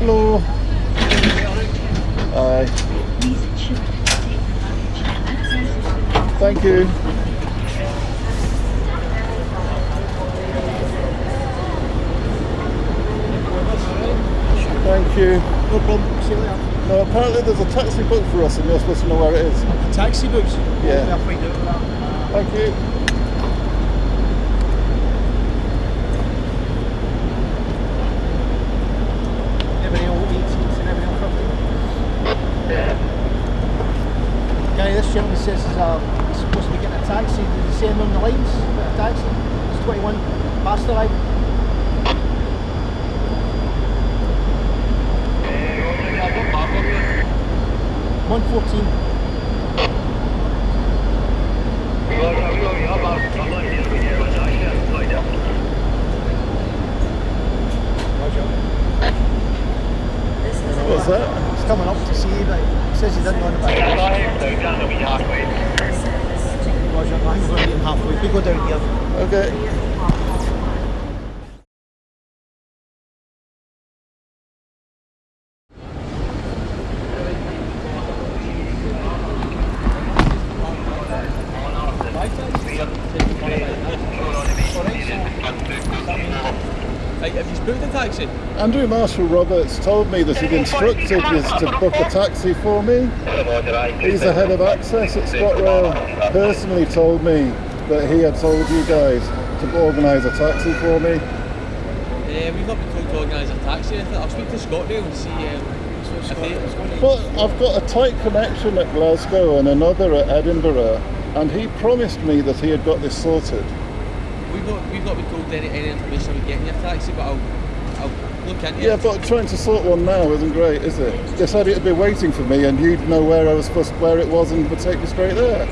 Hello. Aye. Thank you. Thank you. No problem. See you later. No, apparently there's a taxi booked for us and you're supposed to know where it is. Taxi books? Yeah. I'll find out. Thank you. Everybody all 18s and everybody all 15. Guy, this gentleman says he's, uh, he's supposed to be getting a taxi. Did he say him on the lines? A taxi? It's 21 past the line. One fourteen. What's that? Coming up to see but he says he didn't anything about it. Roger, I think we're halfway. We go down here. Okay. Have you booked a taxi? Andrew Marshall Roberts told me that he'd instructed you to book a taxi for me. He's the head of access at ScotRail. Personally told me that he had told you guys to organise a taxi for me. Uh, we've not been told to organise a taxi. I think I'll speak to ScotRail and see um, if they... But I've got a tight connection at Glasgow and another at Edinburgh, and he promised me that he had got this sorted. We've not, we've not been told any, any information about getting your taxi, but I'll, I'll look into Yeah, but trying to sort one now isn't great, is it? They said it'd be waiting for me, and you'd know where I was supposed, where it was, and would take me straight there.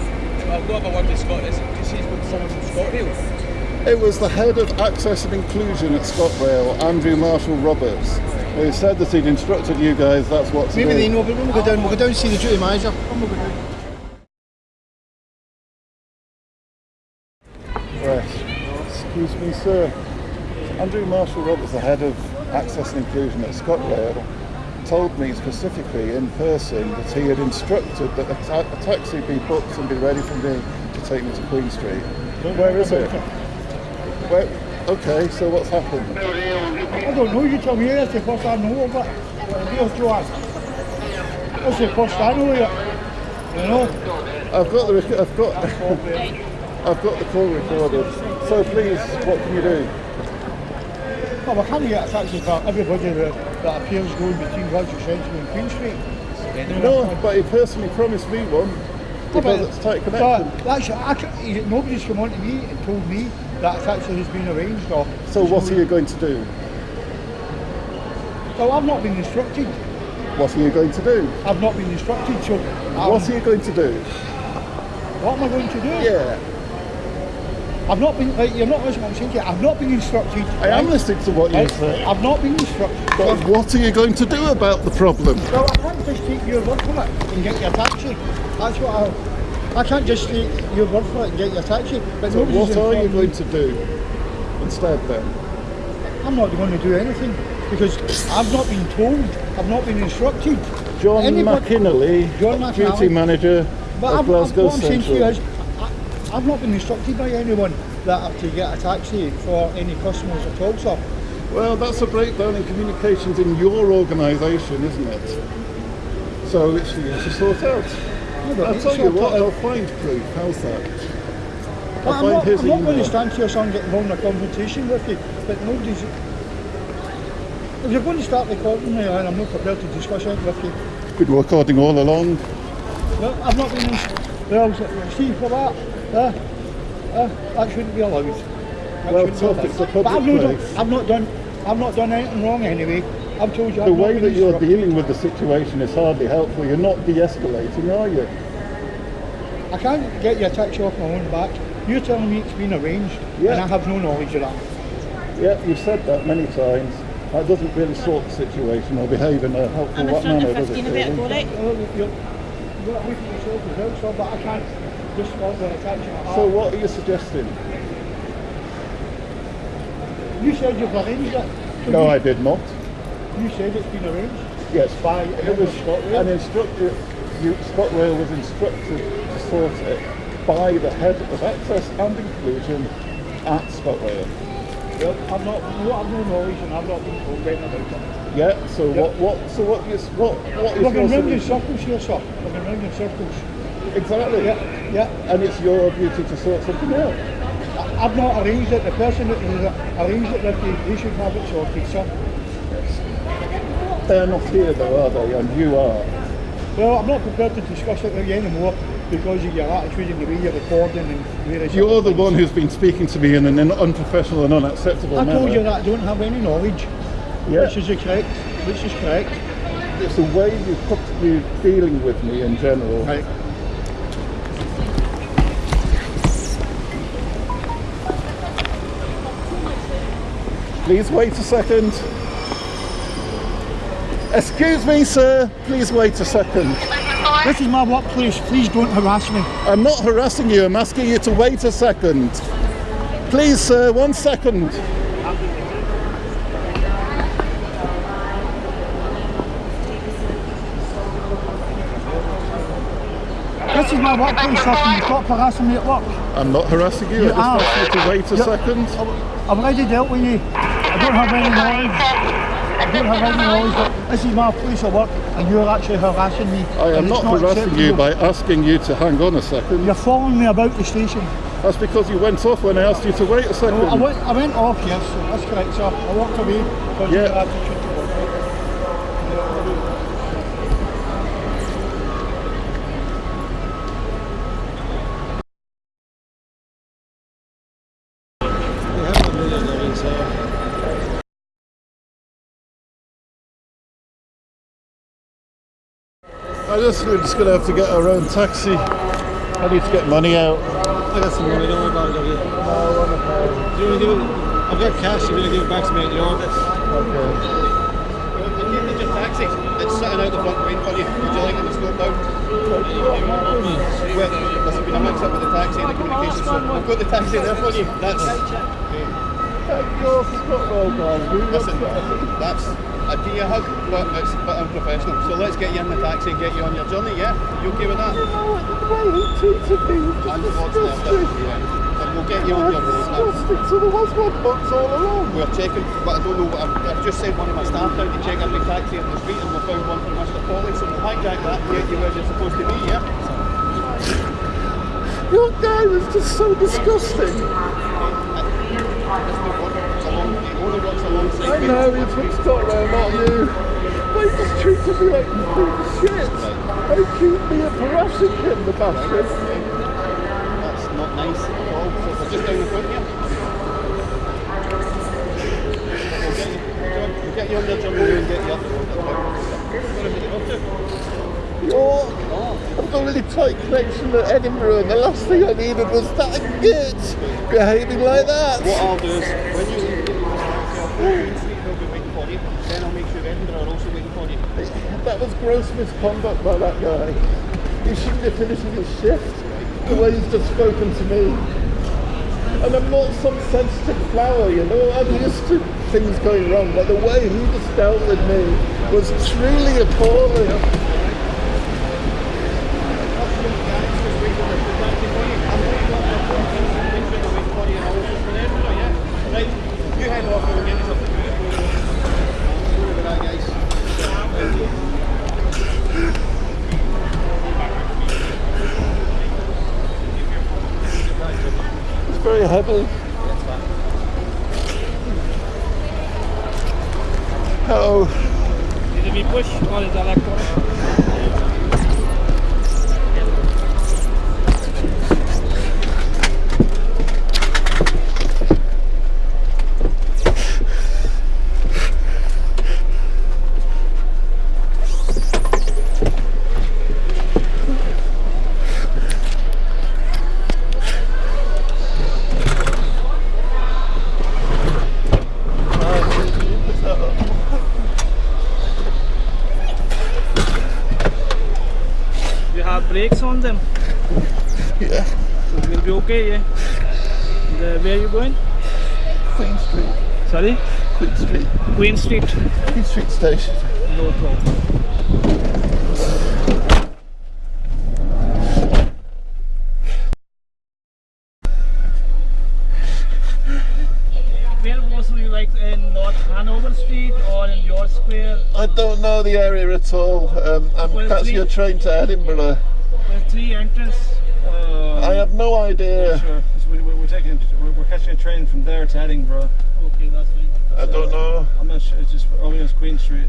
I'll go have a word with Scott. Is it just he's booked someone from ScotRail? It was the head of access and inclusion at ScotRail, Andrew Marshall Roberts, who said that he'd instructed you guys that's what Maybe do. they know, but when we go down, we'll go down and see the duty manager. When we go down. Right. Excuse me, sir. Andrew Marshall Roberts, the head of access and inclusion at ScotRail, told me specifically in person that he had instructed that a, ta- a taxi be booked and be ready for me to take me to Queen Street. Where is it? Where, okay, so what's happened? I don't know, you tell me, that's the first I know of it. Here's Joanne. That's the first I know of it. You know? I've got the rec- I've got I've got the call recorded. So please, what can you do? Well, I can't get a taxi for everybody that, that appears going between Roger Central and Queen Street. No, but he personally promised me one But- because it's tight connection. that's, I, nobody's come on to me and told me that a taxi has been arranged or... So what are you going to do? Well, I've not been instructed. What are you going to do? I've not been instructed, so... um, What are you going to do? What am I going to do? Yeah, I've not been... Like, you're not listening what I'm saying to you. I've not been instructed. I am listening to what you Right? say. I've not been instructed. But what are you going to do about the problem? Well, I can't just take your word for it and get your taxi. That's what I. I can't just take your word for it and get your taxi. But So what are you going to do instead then? I'm not going to do anything because I've not been told. I've not been instructed. John Anybody- McInally, John duty manager But of I've, Glasgow what I'm saying to you Central. I've not been instructed by anyone that I have to get a taxi for any customers at all, sir. Well, that's a breakdown in communications in your organisation, isn't it? So it's for you to sort out. No, I'll tell you what, I'll find proof. How's that? I'm find not, I'm not going to stand here, son, get involved in a confrontation with you, but nobody's... If you're going to start recording me, and I'm not prepared to discuss it with you, Been recording all along. well, I've not been... Well, see, for that, uh, uh, that shouldn't be allowed. That Well, shouldn't be tough, it's a. But public I've not, done, place. I've not done... I've not done anything wrong anyway. I've told you The I've way that you're dealing with the situation is hardly helpful. You're not de-escalating, are you? I can't get your taxi off my own back. You're telling me it's been arranged, Yeah. and I have no knowledge of that. Yeah, you've said that many times. That doesn't really sort the situation or behave in a helpful I'm in wa- front manner, of does it? 15 a bit really? ago, right? Well, you're, you're away from yourself as well, sir, but I can't just order a taxi. So what are you suggesting? You said you've arranged it. No, you, I did not. You said it's been arranged. Yes, by it was an instructor. You, ScotRail was instructed to sort it by the head of access and inclusion at ScotRail. Well, I'm not, no, I've no knowledge and I've not been told anything about it. Yeah. So what? What? So what? Is what? What is your round in circles here, sir. Going round in circles. Exactly. Yeah, yeah. And it's your duty to sort something out. I- I've not arranged it. The person that arranged it with you, should have it sorted, sir. They're not here though, are they? And you are. Well, I'm not prepared to discuss it with you anymore because of your attitude and the way you're recording and You're the things. one who's been speaking to me in an unprofessional and unacceptable way. I manner. told you that I don't have any knowledge. Yeah. Which is correct. Which is correct. It's the way you put you dealing with me in general. Right. Please wait a second. Excuse me, sir. Please wait a second. This is my workplace. Please don't harass me. I'm not harassing you. I'm asking you to wait a second. Please, sir, one second. This is my workplace, sir. You stop harassing me at work? I'm not harassing you. You I just asked you to wait a You- second. I've already dealt with you. I don't have any knowledge. I don't have any knowledge that this is my place of work and you're actually harassing me. I am and it's not harassing you by asking you to hang on a second. You're following me about the station. That's because you went off when I asked you to wait a second. I went, I went off, yes, that's correct, sir. I walked away because Yeah. of your attitude I just we're just gonna have to get our own taxi. I need to get money out. I got some money, don't worry about it, have you? Do you want to do it? I've got cash, you're going to give it back to me at the office. Okay. You need your taxi. It's sitting out the front waiting for you. Would you like it to slow down? Well, there's been a mix up with the taxi and the communication, so we've got the taxi there for you. That's You're Scotwell guys. We listen, that's give you a hug, but it's a bit unprofessional. So let's get you in the taxi and get you on your journey, yeah? You okay with that? You know what? The way he treated me was just what's left of it, disgusting. yeah. And we'll get you on your road now. So there was one box all along. We're checking, but I don't know what I've, I've just sent one of my staff down to check every taxi in the street and we found one from Mr. Polly, so we'll hijack that and get you where you're supposed to be, yeah? Your guy was just so disgusting. I know he's from Scotland, not you. He just treated me like shit. I keep me a harassing in the bathroom. That's not nice at all. So we're just down the front here. We'll get you, we'll get you on the jumbo and get you up the road. That's fine. What have you got to? You're, I've got a really tight connection to Edinburgh, and the last thing I needed was that git behaving like that. What I'll do is, when you leave the taxi off Queen Street, they'll be waiting for you. Then I'll make sure Edinburgh are also waiting for you. That was gross misconduct by that guy. He shouldn't be finishing his shift the way he's just spoken to me. And I'm not some sensitive flower, you know. I'm used to things going wrong, but the way he just dealt with me was truly appalling. Oh, it me push it electronic? Yeah. So we'll be okay, yeah? The, where are you going? Queen Street. Sorry? Queen Street. Queen Street. Queen Street Station. No problem. Where was you like in North Hanover Street or in George Square? I don't know the area at all. Um, I'm Well, catching a train to Edinburgh. With three entrance. Uh, I have no idea. Sure, 'cause we, we, we're taking, we're, we're catching a train from there to Edinburgh. Okay, that's fine. I don't know. I'm not sure. It's just only as Queen Street.